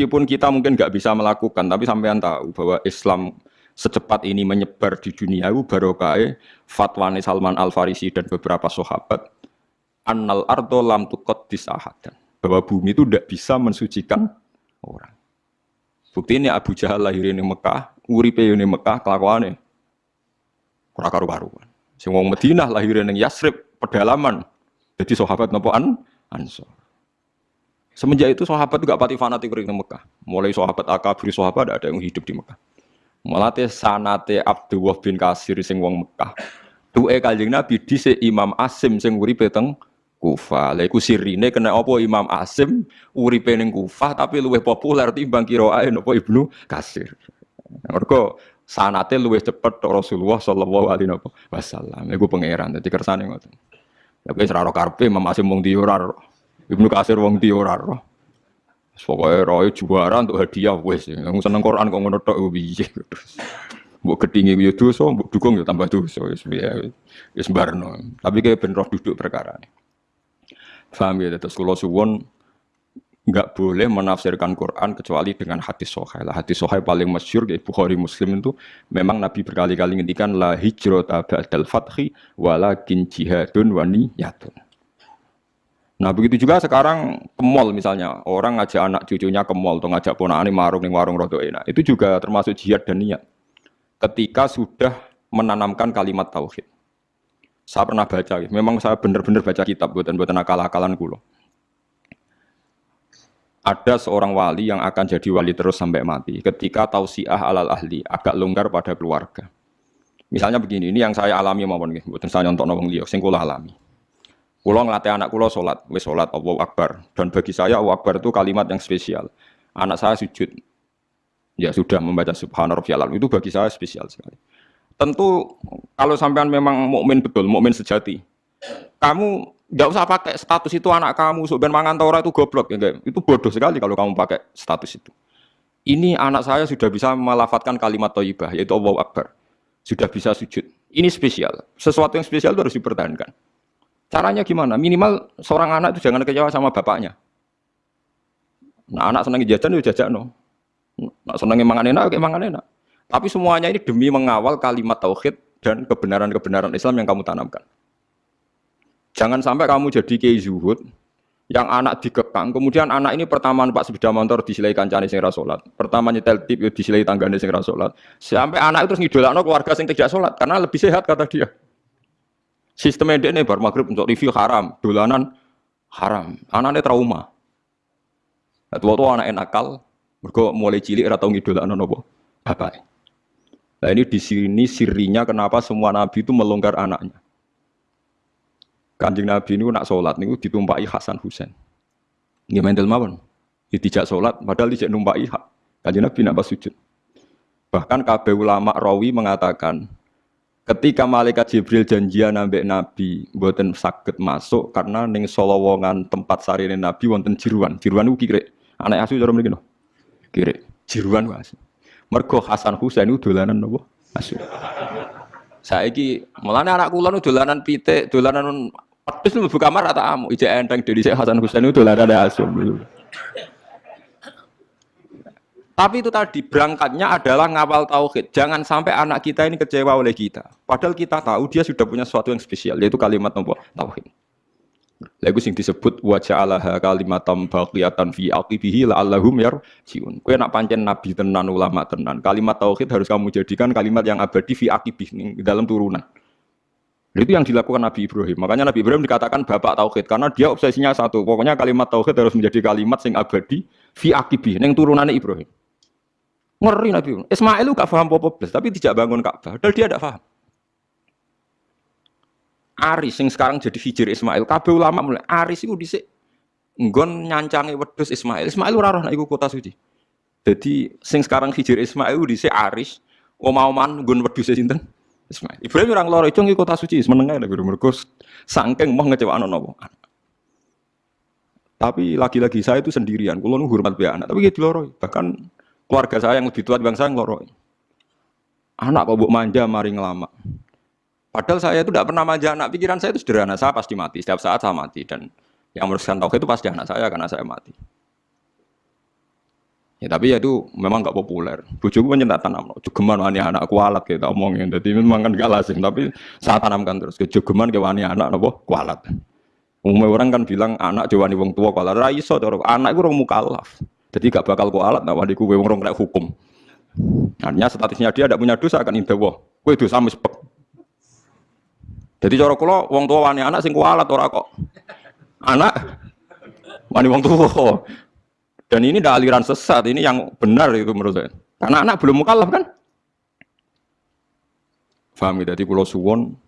Meskipun kita mungkin nggak bisa melakukan, tapi sampean tahu bahwa Islam secepat ini menyebar di dunia itu barokah fatwa Salman Al Farisi dan beberapa sahabat annal ardo lam tukot disahadan bahwa bumi itu tidak bisa mensucikan orang. Bukti ini Abu Jahal lahir di Mekah, uripe di Mekah kelakuannya kurang karu-karuan. Sing wong Madinah lahir di Yasrib pedalaman. Jadi sahabat nopo an Ansor. Semenjak itu sahabat juga pati fanatik di Mekah. Mulai sahabat akabri sahabat ada yang hidup di Mekah. Mulai sanate Abdullah bin Kasir sing wong Mekah. Duwe Kanjeng Nabi dhisik Imam Asim sing uripe teng Kufah. Lha iku sirine kena apa Imam Asim uripe ning Kufah tapi luwih populer timbang kiraae napa Ibnu Kasir. Mergo sanate luwih cepet Rasulullah sallallahu alaihi wasallam. Iku pangeran dadi kersane ngoten. Ya wis ora karpe Imam Asim ndi ora Ibnu Kasir wong ndi ora Pokoknya roy juara untuk hadiah wes. Yang seneng Quran kok ngono tok piye. Mbok gedhingi yo dosa, mbok dukung yo tambah dosa wis piye. Wis barno. Tapi kayak ben roh duduk perkara. Faham ya, terus kalau suwon nggak boleh menafsirkan Quran kecuali dengan hadis sohail. Hadis sohail paling masyur di Bukhari Muslim itu memang Nabi berkali-kali ngendikan la hijrata ba'dal fathi walakin jihadun wa niyatun. Nah begitu juga sekarang ke mall misalnya orang ngajak anak cucunya ke mall atau ngajak ponakan di warung nih warung rodo enak itu juga termasuk jihad dan niat. Ketika sudah menanamkan kalimat tauhid. Saya pernah baca, memang saya benar-benar baca kitab buatan buatan akal-akalan kulo. Ada seorang wali yang akan jadi wali terus sampai mati. Ketika tausiah alal ahli agak longgar pada keluarga. Misalnya begini, ini yang saya alami maupun buatan saya nyontok nongong liok, sing alami. Kulo ngelatih anak kulo sholat, wes sholat Allah Akbar. Dan bagi saya Allah Akbar itu kalimat yang spesial. Anak saya sujud, ya sudah membaca Subhanallah itu bagi saya spesial sekali. Tentu kalau sampean memang mukmin betul, mukmin sejati, kamu nggak usah pakai status itu anak kamu, sebenarnya mangan tora itu goblok, ya? Itu bodoh sekali kalau kamu pakai status itu. Ini anak saya sudah bisa melafatkan kalimat toibah, yaitu Allah Akbar. Sudah bisa sujud. Ini spesial. Sesuatu yang spesial itu harus dipertahankan. Caranya gimana? Minimal seorang anak itu jangan kecewa sama bapaknya. Nah, anak senang jajan, ya jajan no. Nah, senang mangan enak, kayak mangan enak. Tapi semuanya ini demi mengawal kalimat tauhid dan kebenaran-kebenaran Islam yang kamu tanamkan. Jangan sampai kamu jadi kiai zuhud yang anak dikekang, kemudian anak ini pertama numpak sepeda motor disilai kancane sing rasolat, pertama nyetel tip ya disilai tanggane sing rasolat, sampai anak itu terus ngidolakno keluarga sing tidak sholat karena lebih sehat kata dia. Sistem ini bar maghrib untuk review haram, dolanan haram, anaknya trauma. Nah, tua-tua anak nakal, mereka mulai cilik atau ngidolakno nopo bapak. Nah ini di sini sirinya kenapa semua nabi itu melonggar anaknya. Kanjeng Nabi ini nak sholat ini ditumpai Hasan Husain. Ini main mawon. Dia tidak sholat, padahal tidak numpai hak. Kanjeng Nabi nak sujud. Bahkan KB ulama rawi mengatakan, ketika malaikat Jibril janjian nambah Nabi, buatan sakit masuk karena ning solowongan tempat sarine Nabi wonten jiruan. Jiruan itu kiri. Anak asu cara mriki Kiri. Jiruan wae. Mergo Hasan Husain itu dolanan nopo? Asu. Saiki mulane anak kula nu dolanan pitik, dolanan pedus mlebu kamar rata amu. Ijek enteng dari Hasan Husain itu dolanan asu. Tapi itu tadi berangkatnya adalah ngawal tauhid. Jangan sampai anak kita ini kecewa oleh kita. Padahal kita tahu dia sudah punya sesuatu yang spesial yaitu kalimat nopo tauhid. Lagu sing disebut wajah Allah kalimatam baqiyatan fi aqibihi la'allahum yarjiun. Kowe nak pancen nabi tenan ulama tenan, kalimat tauhid harus kamu jadikan kalimat yang abadi fi aqibih dalam turunan. Itu yang dilakukan Nabi Ibrahim. Makanya Nabi Ibrahim dikatakan bapak tauhid karena dia obsesinya satu. Pokoknya kalimat tauhid harus menjadi kalimat sing abadi fi aqibih ning turunannya Ibrahim. Ngeri Nabi. Ismail itu gak paham apa tapi tidak bangun Ka'bah. Padahal dia tidak paham. Aris yang sekarang jadi hijir Ismail. Kabeh ulama mulai Aris itu dhisik nggon nyancangi wedhus Ismail. Ismail ora roh kota suci. Jadi sing sekarang hijir Ismail dhisik Aris omah-oman nggon wedhus sinten? Ismail. Ibrahim orang loro itu kota suci menengah nek mergo saking mau ngecewakno napa. Tapi lagi-lagi saya itu sendirian. Kulo hormat be anak, tapi gitu loro. Bahkan keluarga saya yang lebih tua bangsa yang loro. Anak kok mbok manja mari ngelama. Padahal saya itu tidak pernah manja anak, pikiran saya itu sederhana, saya pasti mati, setiap saat saya mati. Dan yang merusak tauhid itu pasti anak saya karena saya mati. Ya tapi ya itu memang nggak populer. Bujuku kan nyetak tanam, jogeman wani anak kualat kita omongin. Jadi memang kan gak lazim, tapi saat tanamkan terus. Jogeman ke wani anak nopo kualat. Umumnya orang kan bilang anak jawani wong tua kualat. Raiso anak itu orang mukallaf. Jadi gak bakal kualat, nah wani kue wong kena hukum. Artinya statusnya dia tidak punya dosa akan indah Kue dosa mispek. Jadi cara kula wong tua wani anak sing kualat ora kok. Anak wani wong tua. Dan ini ada aliran sesat, ini yang benar itu menurut saya. Karena anak belum mukallaf kan? Faham ya? Jadi kalau suwon,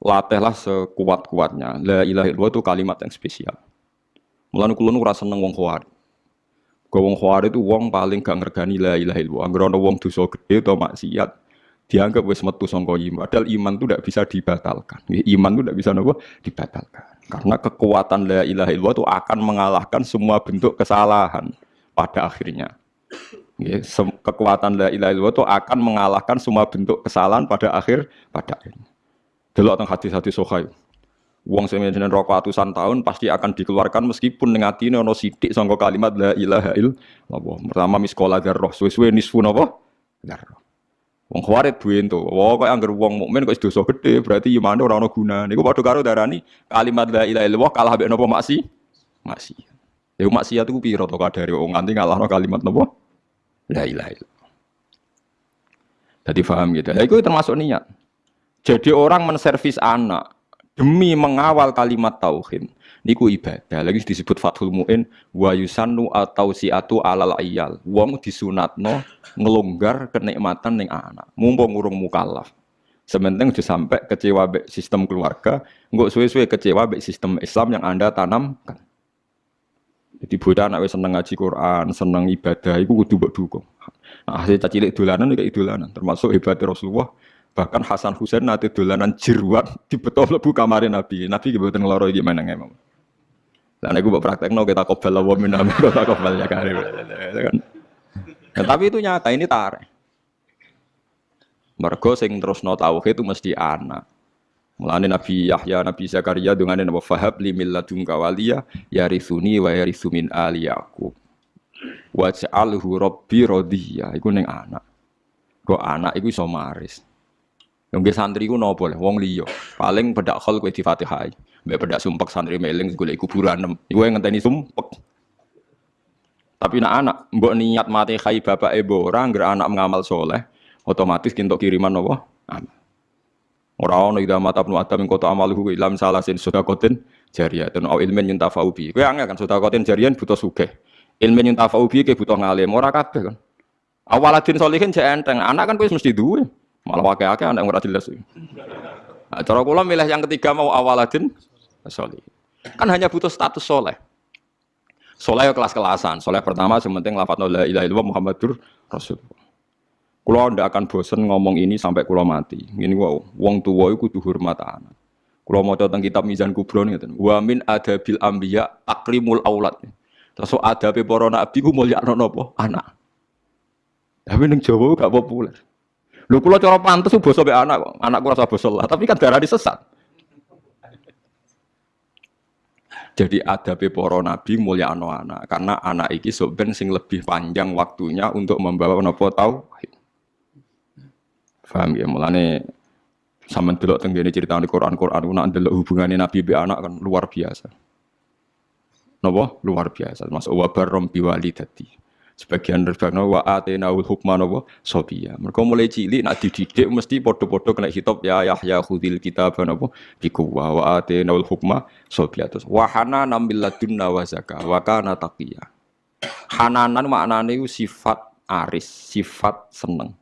latihlah sekuat-kuatnya. La ilaha illallah itu kalimat yang spesial. Mulane kula nu ora seneng wong. Kau wong itu wong paling gak ngergani la ilaha illallah. Angger ana wong dosa gede atau maksiat, dianggap wis metu sangka iman. Padahal iman itu tidak bisa dibatalkan. Iman itu tidak bisa nopo dibatalkan. Karena kekuatan la ilaha illallah itu akan mengalahkan semua bentuk kesalahan pada akhirnya. Ya, kekuatan la ilaha illallah itu akan mengalahkan semua bentuk kesalahan pada akhir pada akhirnya. Delok teng hadis-hadis sahih. Wong sing jeneng rokok atusan tahun pasti akan dikeluarkan meskipun ning atine ana sithik sangka kalimat la ilaha illallah. Pertama miskola darroh, suwe-suwe nisfu napa? Darroh. Wong khawarit duwe ento. Wah kok anggere wong mukmin kok dosa gede, berarti imane ora ana gunane. Niku padha karo darani kalimat la ilaha illallah kalah mek napa maksi? Maksi. Ya maksiat itu piro to kadare wong nganti ngalahno kalimat napa? La ilaha illallah. Jadi paham gitu. Ya itu termasuk niat. Jadi orang menservis anak demi mengawal kalimat tauhid niku ibadah. Lagi disebut Fathul Muin wa yusannu atau siatu alal iyal. Wong disunatno ngelonggar kenikmatan ning anak. Mumpung urung mukallaf. Sementing sudah sampai kecewa be sistem keluarga, enggak suwe-suwe kecewa be sistem Islam yang Anda tanamkan. Jadi bocah anak seneng ngaji Quran, seneng ibadah, itu kudu mbok dukung. Nah, hasil cilik dolanan kayak dolanan, termasuk hebat Rasulullah. Bahkan Hasan Husain nanti dolanan jeruat di betul lebu kamarin Nabi. Nabi kebetulan ngeloro gimana nggak Lah nek mbok praktekno kita kobal wa min kita kobal ya kan. Nah, tapi itu nyata ini tarik. Mergo sing terus no tauhid itu mesti anak. Mulane Nabi Yahya, Nabi Zakaria dengan nama fahab li milladunka waliya yarithuni wa yarithu min ali Yaqub. Waj'alhu rabbi radhiya. Iku ning anak. Kok anak iku iso maris. Yang santri ku nopo le wong liya. Paling bedak khol kowe di Fatihah. Mbek bedak sumpek santri meling golek kuburan. Iku yang ngenteni sumpek. Tapi nak anak mbok niat mati khai bapak ibu orang agar anak mengamal soleh, otomatis kintok kiriman nopo? Orang ono ida mata penu adam ing kota amaluhu ilam salah sin kotin jariah dan au ilmen yuntafa'u bi. Kowe angel kan kotin jariah butuh sugih. Ilmen yuntafa'u bi ke butuh ngalim. Ora kabeh kan. Awaladin solihin cek enteng. Anak kan kowe mesti duwe. Malah akeh-akeh anak ora jelas. Nah, cara kula milih yang ketiga mau awaladin solih. Kan hanya butuh status soleh. Soleh kelas-kelasan. Soleh pertama sementing lafadz la ilaha illallah Muhammadur Rasulullah. Kulo ndak akan bosen ngomong ini sampai kulo mati. Ini wow, wong tua itu kudu hormat anak. Kulo mau tentang kitab Mizan Kubro nih, wa min adabil ambiya akrimul aulad. Terus ada para nabi ku mulia nopo anak. Tapi neng Jawa gak populer. Lu kulo cara pantes ku basa anak. Anakku rasa tapi kan darah disesat. Jadi ada para nabi mulia anak karena anak iki soben sing lebih panjang waktunya untuk membawa nopo tauhid. Faham ya, mulane sama delok tenggene cerita di Quran Quran ku nak delok hubungane Nabi be anak kan luar biasa. Napa? Luar biasa. Mas wa barrom biwalidati. Sebagian rebakno wa atenaul hukma napa? Sobiya. Mereka mulai cilik nak dididik mesti podo-podo kena hitop ya Yahya khudil kitab napa? Bikuwa wa atenaul hukma sobiya. Terus wa hanana min ladunna wa zakah wa kana taqiya. Hananan maknane sifat aris, sifat seneng.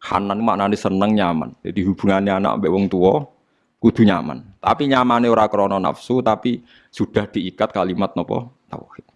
Hanan maknane seneng nyaman. Jadi hubungannya anak mbek wong tua kudu nyaman. Tapi nyamane ora krana nafsu tapi sudah diikat kalimat nopo tauhid.